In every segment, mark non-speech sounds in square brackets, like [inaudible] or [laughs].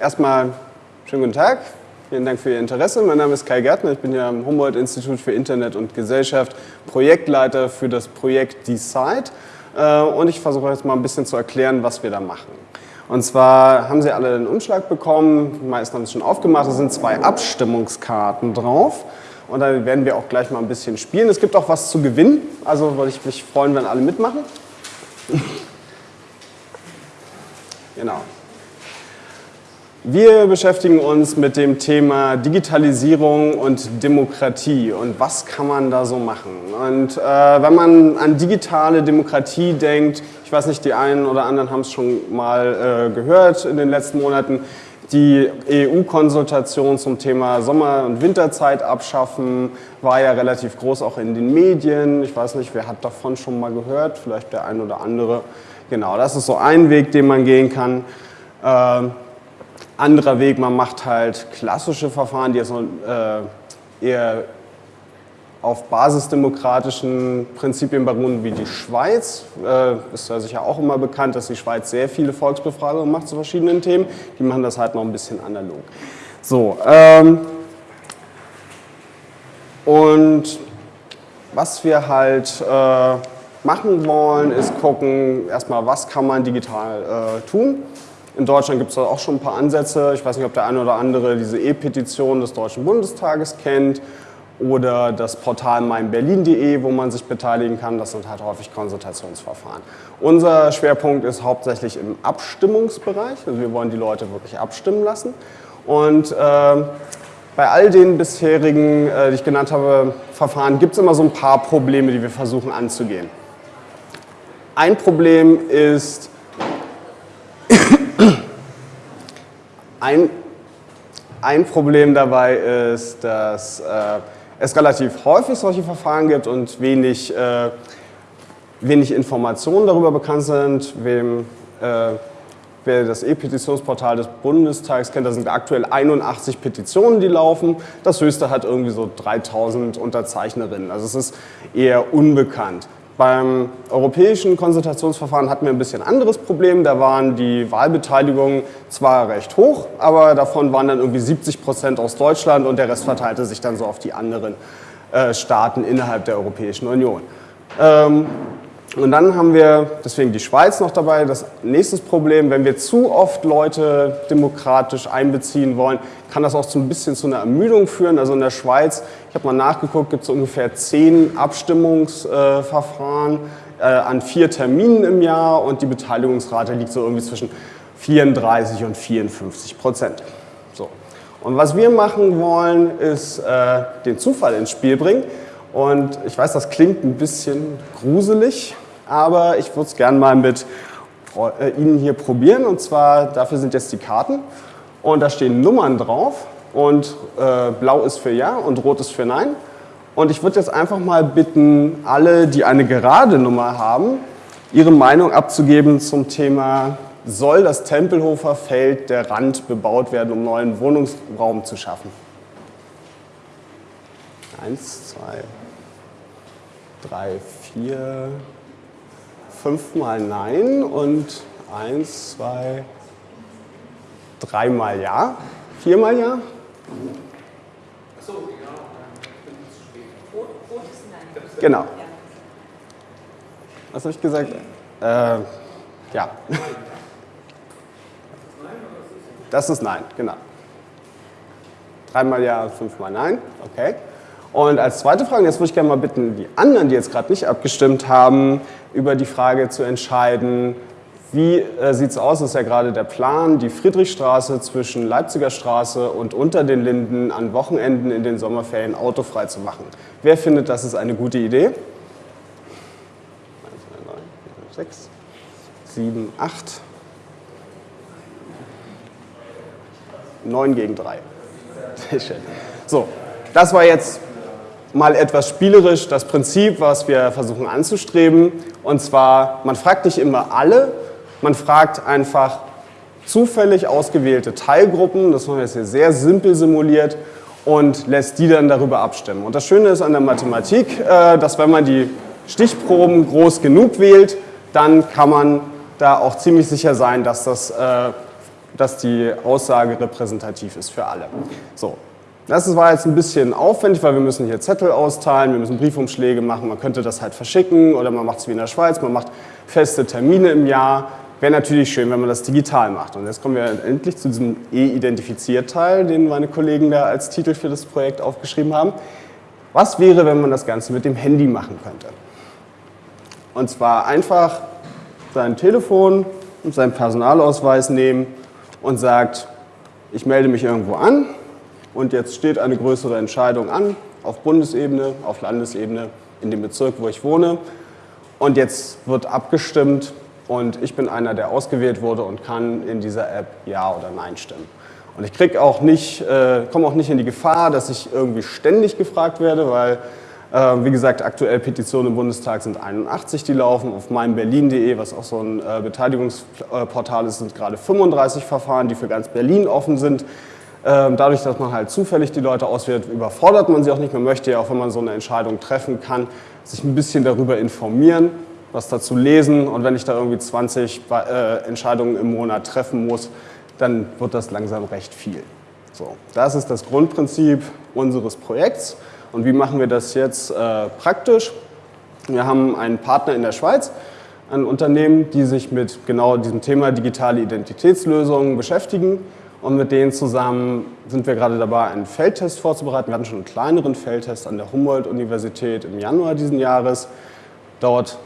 erstmal schönen guten Tag. Vielen Dank für Ihr Interesse. Mein Name ist Kai Gärtner. Ich bin hier am Humboldt-Institut für Internet und Gesellschaft Projektleiter für das Projekt Decide. Äh, und ich versuche jetzt mal ein bisschen zu erklären, was wir da machen. Und zwar haben Sie alle den Umschlag bekommen, die meisten haben es schon aufgemacht, da sind zwei Abstimmungskarten drauf. Und da werden wir auch gleich mal ein bisschen spielen. Es gibt auch was zu gewinnen, also würde ich mich freuen, wenn alle mitmachen. [laughs] genau. Wir beschäftigen uns mit dem Thema Digitalisierung und Demokratie und was kann man da so machen. Und äh, wenn man an digitale Demokratie denkt, ich weiß nicht, die einen oder anderen haben es schon mal äh, gehört in den letzten Monaten, die EU-Konsultation zum Thema Sommer- und Winterzeit abschaffen war ja relativ groß auch in den Medien. Ich weiß nicht, wer hat davon schon mal gehört, vielleicht der ein oder andere. Genau, das ist so ein Weg, den man gehen kann. Äh, anderer Weg, man macht halt klassische Verfahren, die jetzt äh, eher auf basisdemokratischen Prinzipien beruhen wie die Schweiz. Äh, ist ja sicher auch immer bekannt, dass die Schweiz sehr viele Volksbefragungen macht zu verschiedenen Themen. Die machen das halt noch ein bisschen analog. So, ähm, und was wir halt äh, machen wollen, ist gucken, erstmal, was kann man digital äh, tun. In Deutschland gibt es auch schon ein paar Ansätze. Ich weiß nicht, ob der eine oder andere diese E-Petition des Deutschen Bundestages kennt oder das Portal meinberlin.de, wo man sich beteiligen kann. Das sind halt häufig Konsultationsverfahren. Unser Schwerpunkt ist hauptsächlich im Abstimmungsbereich. Also wir wollen die Leute wirklich abstimmen lassen. Und äh, bei all den bisherigen, äh, die ich genannt habe, Verfahren gibt es immer so ein paar Probleme, die wir versuchen anzugehen. Ein Problem ist, ein, ein Problem dabei ist, dass äh, es relativ häufig solche Verfahren gibt und wenig, äh, wenig Informationen darüber bekannt sind, wem, äh, wer das E-Petitionsportal des Bundestags kennt, da sind aktuell 81 Petitionen, die laufen. Das höchste hat irgendwie so 3000 Unterzeichnerinnen. Also es ist eher unbekannt. Beim europäischen Konsultationsverfahren hatten wir ein bisschen anderes Problem. Da waren die Wahlbeteiligungen zwar recht hoch, aber davon waren dann irgendwie 70 Prozent aus Deutschland und der Rest verteilte sich dann so auf die anderen äh, Staaten innerhalb der Europäischen Union. Ähm, und dann haben wir deswegen die Schweiz noch dabei. Das nächste Problem, wenn wir zu oft Leute demokratisch einbeziehen wollen, kann das auch so ein bisschen zu einer Ermüdung führen. Also in der Schweiz, ich habe mal nachgeguckt, gibt es ungefähr zehn Abstimmungsverfahren äh, an vier Terminen im Jahr und die Beteiligungsrate liegt so irgendwie zwischen 34 und 54 Prozent. So. Und was wir machen wollen, ist äh, den Zufall ins Spiel bringen. Und ich weiß, das klingt ein bisschen gruselig, aber ich würde es gerne mal mit äh, Ihnen hier probieren. Und zwar, dafür sind jetzt die Karten. Und da stehen Nummern drauf. Und äh, blau ist für Ja und rot ist für Nein. Und ich würde jetzt einfach mal bitten, alle, die eine gerade Nummer haben, ihre Meinung abzugeben zum Thema, soll das Tempelhofer Feld der Rand bebaut werden, um neuen Wohnungsraum zu schaffen? Eins, zwei, drei, vier, fünfmal Nein und eins, zwei, dreimal Ja, viermal Ja. Genau. Was habe ich gesagt? Äh, ja. Das ist Nein, genau. Dreimal Ja, fünfmal Nein, okay. Und als zweite Frage, jetzt würde ich gerne mal bitten, die anderen, die jetzt gerade nicht abgestimmt haben, über die Frage zu entscheiden, wie äh, sieht es aus, das ist ja gerade der Plan, die Friedrichstraße zwischen Leipziger Straße und unter den Linden an Wochenenden in den Sommerferien autofrei zu machen. Wer findet, das ist eine gute Idee? 1, 2, 3, 4, 5, 6, 7, 8, 9 gegen 3. Sehr schön. So, das war jetzt mal etwas spielerisch das Prinzip, was wir versuchen anzustreben. Und zwar, man fragt nicht immer alle, man fragt einfach zufällig ausgewählte Teilgruppen, das haben wir jetzt hier sehr simpel simuliert, und lässt die dann darüber abstimmen. Und das Schöne ist an der Mathematik, äh, dass wenn man die Stichproben groß genug wählt, dann kann man da auch ziemlich sicher sein, dass das äh, dass die Aussage repräsentativ ist für alle. So, das war jetzt ein bisschen aufwendig, weil wir müssen hier Zettel austeilen, wir müssen Briefumschläge machen, man könnte das halt verschicken oder man macht es wie in der Schweiz, man macht feste Termine im Jahr. Wäre natürlich schön, wenn man das digital macht. Und jetzt kommen wir endlich zu diesem E-Identifiziert-Teil, den meine Kollegen da als Titel für das Projekt aufgeschrieben haben. Was wäre, wenn man das Ganze mit dem Handy machen könnte? Und zwar einfach sein Telefon und seinen Personalausweis nehmen und sagt, ich melde mich irgendwo an und jetzt steht eine größere Entscheidung an, auf Bundesebene, auf Landesebene, in dem Bezirk, wo ich wohne. Und jetzt wird abgestimmt und ich bin einer, der ausgewählt wurde und kann in dieser App Ja oder Nein stimmen. Und ich äh, komme auch nicht in die Gefahr, dass ich irgendwie ständig gefragt werde, weil, äh, wie gesagt, aktuell Petitionen im Bundestag sind 81, die laufen. Auf meinberlin.de, was auch so ein äh, Beteiligungsportal ist, sind gerade 35 Verfahren, die für ganz Berlin offen sind. Ähm, dadurch, dass man halt zufällig die Leute auswählt, überfordert man sie auch nicht. Man möchte ja auch, wenn man so eine Entscheidung treffen kann, sich ein bisschen darüber informieren, was dazu lesen. Und wenn ich da irgendwie 20 äh, Entscheidungen im Monat treffen muss, dann wird das langsam recht viel. So, das ist das Grundprinzip unseres Projekts. Und wie machen wir das jetzt äh, praktisch? Wir haben einen Partner in der Schweiz, ein Unternehmen, die sich mit genau diesem Thema digitale Identitätslösungen beschäftigen. Und mit denen zusammen sind wir gerade dabei, einen Feldtest vorzubereiten. Wir hatten schon einen kleineren Feldtest an der Humboldt-Universität im Januar diesen Jahres. Dort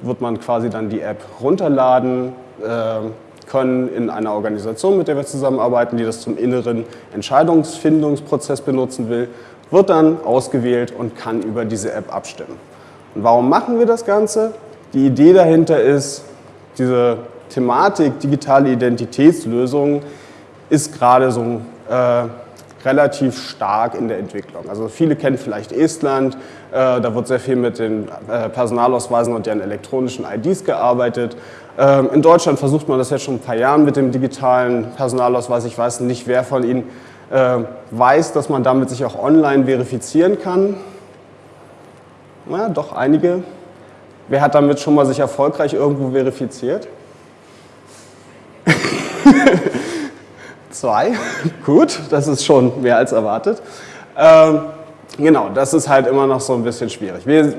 wird man quasi dann die App runterladen, äh, können in einer Organisation, mit der wir zusammenarbeiten, die das zum inneren Entscheidungsfindungsprozess benutzen will, wird dann ausgewählt und kann über diese App abstimmen. Und warum machen wir das Ganze? Die Idee dahinter ist, diese Thematik digitale Identitätslösungen ist gerade so äh, relativ stark in der Entwicklung. Also viele kennen vielleicht Estland, äh, da wird sehr viel mit den äh, Personalausweisen und deren elektronischen IDs gearbeitet. Ähm, in Deutschland versucht man das jetzt schon ein paar Jahre mit dem digitalen Personalausweis. Ich weiß nicht, wer von Ihnen äh, weiß, dass man damit sich auch online verifizieren kann. Na, doch einige. Wer hat damit schon mal sich erfolgreich irgendwo verifiziert? [laughs] Zwei, [laughs] gut, das ist schon mehr als erwartet. Ähm, genau, das ist halt immer noch so ein bisschen schwierig. Wir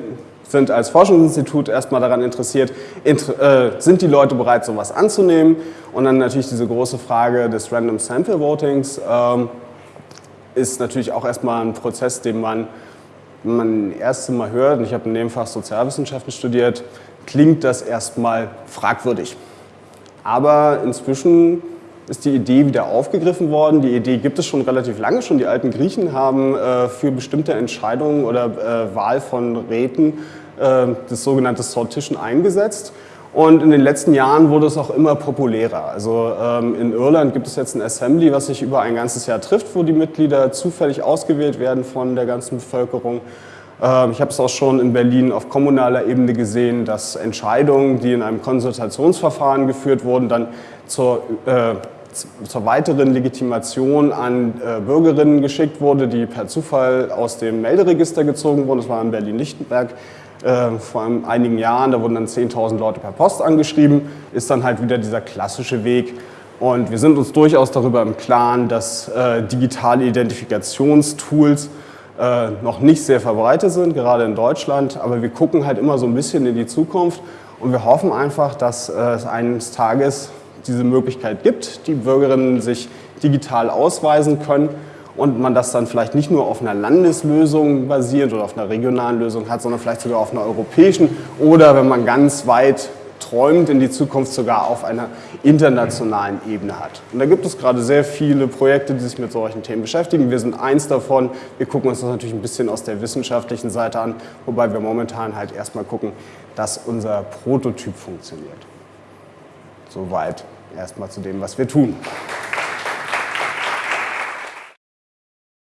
sind als Forschungsinstitut erstmal daran interessiert, inter, äh, sind die Leute bereit, sowas anzunehmen? Und dann natürlich diese große Frage des Random Sample Votings ähm, ist natürlich auch erstmal ein Prozess, den man, wenn man das erste Mal hört, und ich habe in dem Fach Sozialwissenschaften studiert, klingt das erstmal fragwürdig. Aber inzwischen ist die Idee wieder aufgegriffen worden. Die Idee gibt es schon relativ lange schon. Die alten Griechen haben äh, für bestimmte Entscheidungen oder äh, Wahl von Räten äh, das sogenannte Sortition eingesetzt. Und in den letzten Jahren wurde es auch immer populärer. Also ähm, in Irland gibt es jetzt ein Assembly, was sich über ein ganzes Jahr trifft, wo die Mitglieder zufällig ausgewählt werden von der ganzen Bevölkerung. Ähm, ich habe es auch schon in Berlin auf kommunaler Ebene gesehen, dass Entscheidungen, die in einem Konsultationsverfahren geführt wurden, dann zur äh, zur weiteren Legitimation an äh, Bürgerinnen geschickt wurde, die per Zufall aus dem Melderegister gezogen wurden. Das war in Berlin-Lichtenberg äh, vor einigen Jahren. Da wurden dann 10.000 Leute per Post angeschrieben. Ist dann halt wieder dieser klassische Weg. Und wir sind uns durchaus darüber im Klaren, dass äh, digitale Identifikationstools äh, noch nicht sehr verbreitet sind, gerade in Deutschland. Aber wir gucken halt immer so ein bisschen in die Zukunft und wir hoffen einfach, dass äh, es eines Tages diese Möglichkeit gibt, die Bürgerinnen sich digital ausweisen können und man das dann vielleicht nicht nur auf einer Landeslösung basiert oder auf einer regionalen Lösung hat, sondern vielleicht sogar auf einer europäischen oder wenn man ganz weit träumt, in die Zukunft sogar auf einer internationalen Ebene hat. Und da gibt es gerade sehr viele Projekte, die sich mit solchen Themen beschäftigen. Wir sind eins davon. Wir gucken uns das natürlich ein bisschen aus der wissenschaftlichen Seite an, wobei wir momentan halt erstmal gucken, dass unser Prototyp funktioniert. Soweit erstmal zu dem, was wir tun.